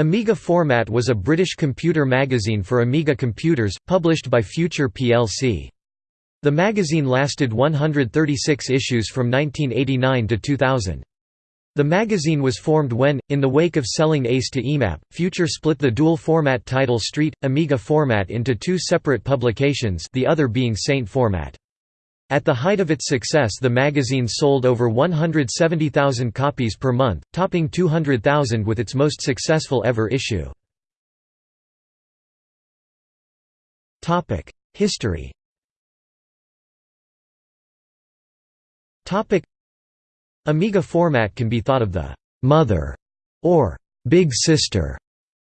Amiga Format was a British computer magazine for Amiga computers, published by Future plc. The magazine lasted 136 issues from 1989 to 2000. The magazine was formed when, in the wake of selling Ace to EMAP, Future split the dual-format title ST, Amiga Format into two separate publications the other being ST Format. At the height of its success the magazine sold over 170,000 copies per month, topping 200,000 with its most successful ever issue. History Amiga format can be thought of the «mother» or «big sister»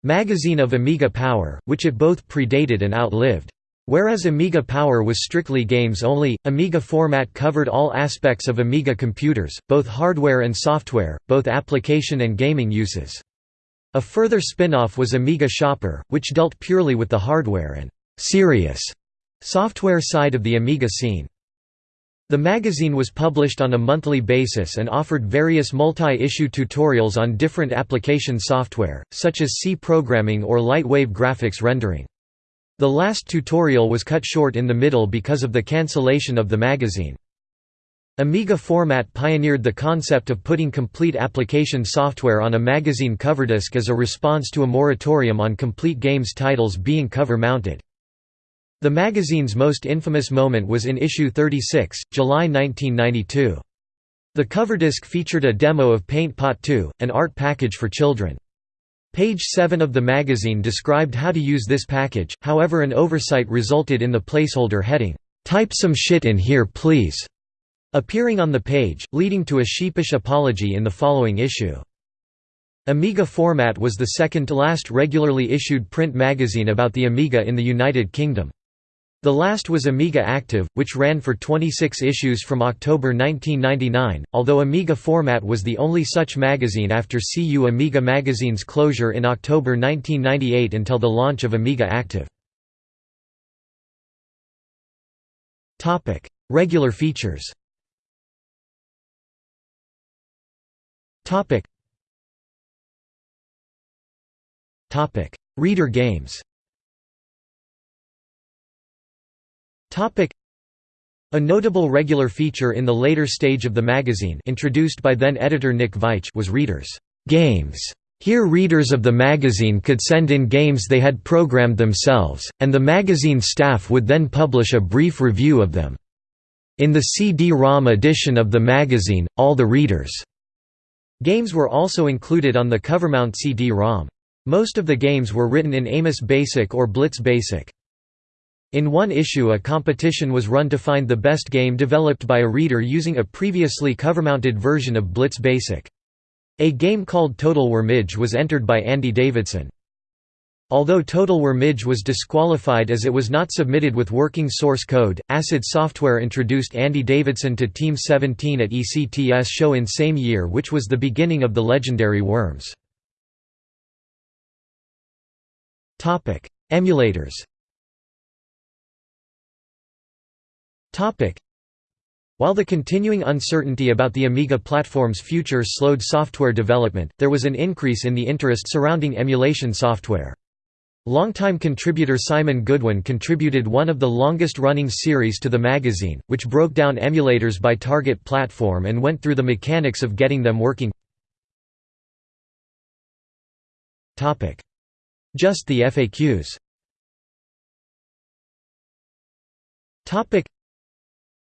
magazine of Amiga Power, which it both predated and outlived. Whereas Amiga Power was strictly games only, Amiga Format covered all aspects of Amiga computers, both hardware and software, both application and gaming uses. A further spin-off was Amiga Shopper, which dealt purely with the hardware and «serious» software side of the Amiga scene. The magazine was published on a monthly basis and offered various multi-issue tutorials on different application software, such as C programming or light-wave graphics rendering. The last tutorial was cut short in the middle because of the cancellation of the magazine. Amiga Format pioneered the concept of putting complete application software on a magazine cover disc as a response to a moratorium on complete games titles being cover-mounted. The magazine's most infamous moment was in issue 36, July 1992. The cover disc featured a demo of Paint Pot 2, an art package for children. Page 7 of the magazine described how to use this package, however an oversight resulted in the placeholder heading, "'Type some shit in here please' appearing on the page, leading to a sheepish apology in the following issue. Amiga Format was the second-to-last regularly issued print magazine about the Amiga in the United Kingdom. The last was Amiga Active, which ran for 26 issues from October 1999, although Amiga Format was the only such magazine after CU Amiga magazine's closure in October 1998 until the launch of Amiga Active. Regular features Reader games A notable regular feature in the later stage of the magazine introduced by then-editor Nick Veitch was readers' games. Here readers of the magazine could send in games they had programmed themselves, and the magazine staff would then publish a brief review of them. In the CD-ROM edition of the magazine, all the readers' games were also included on the covermount CD-ROM. Most of the games were written in Amos Basic or Blitz Basic. In one issue a competition was run to find the best game developed by a reader using a previously cover-mounted version of Blitz Basic. A game called Total Wormage was entered by Andy Davidson. Although Total Wormage was disqualified as it was not submitted with working source code, Acid Software introduced Andy Davidson to Team 17 at ECTS show in same year which was the beginning of the legendary Worms. Emulators While the continuing uncertainty about the Amiga platform's future slowed software development, there was an increase in the interest surrounding emulation software. Longtime contributor Simon Goodwin contributed one of the longest-running series to the magazine, which broke down emulators by target platform and went through the mechanics of getting them working. Just the FAQs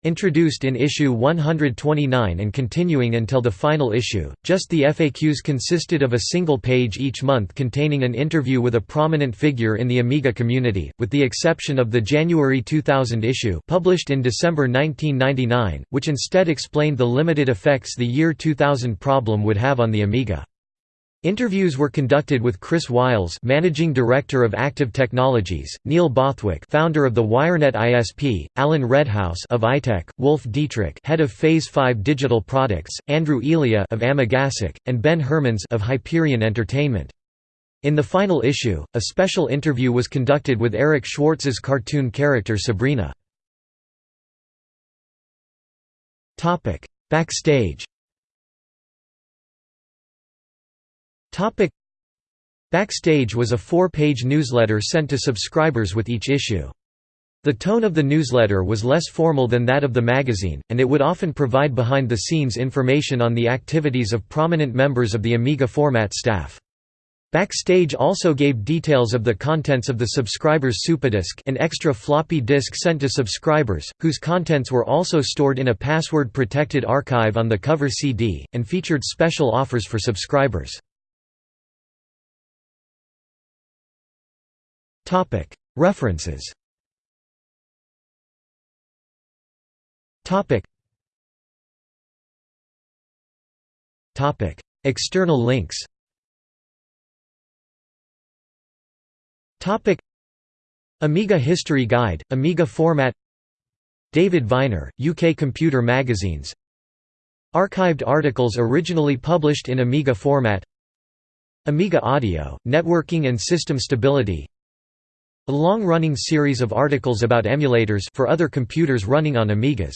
Introduced in issue 129 and continuing until the final issue, just the FAQs consisted of a single page each month containing an interview with a prominent figure in the Amiga community, with the exception of the January 2000 issue published in December 1999, which instead explained the limited effects the year 2000 problem would have on the Amiga. Interviews were conducted with Chris Wiles, managing director of Active Technologies, Neil Bothwick, founder of the WireNet ISP, Alan Redhouse of iTech, Wolf Dietrich, head of Phase 5 Digital Products, Andrew Elia of Amigasic, and Ben Hermans of Hyperion Entertainment. In the final issue, a special interview was conducted with Eric Schwartz's cartoon character Sabrina. Topic: Backstage Backstage was a four-page newsletter sent to subscribers with each issue. The tone of the newsletter was less formal than that of the magazine, and it would often provide behind-the-scenes information on the activities of prominent members of the Amiga format staff. Backstage also gave details of the contents of the subscribers' SuperDisk an extra floppy disk sent to subscribers, whose contents were also stored in a password-protected archive on the cover CD, and featured special offers for subscribers. References. External links. Amiga History Guide, Amiga Format. David Viner, UK Computer Magazines. Archived articles originally published in Amiga format. Amiga Audio, Networking and System Stability A long-running series of articles about emulators for other computers running on Amigas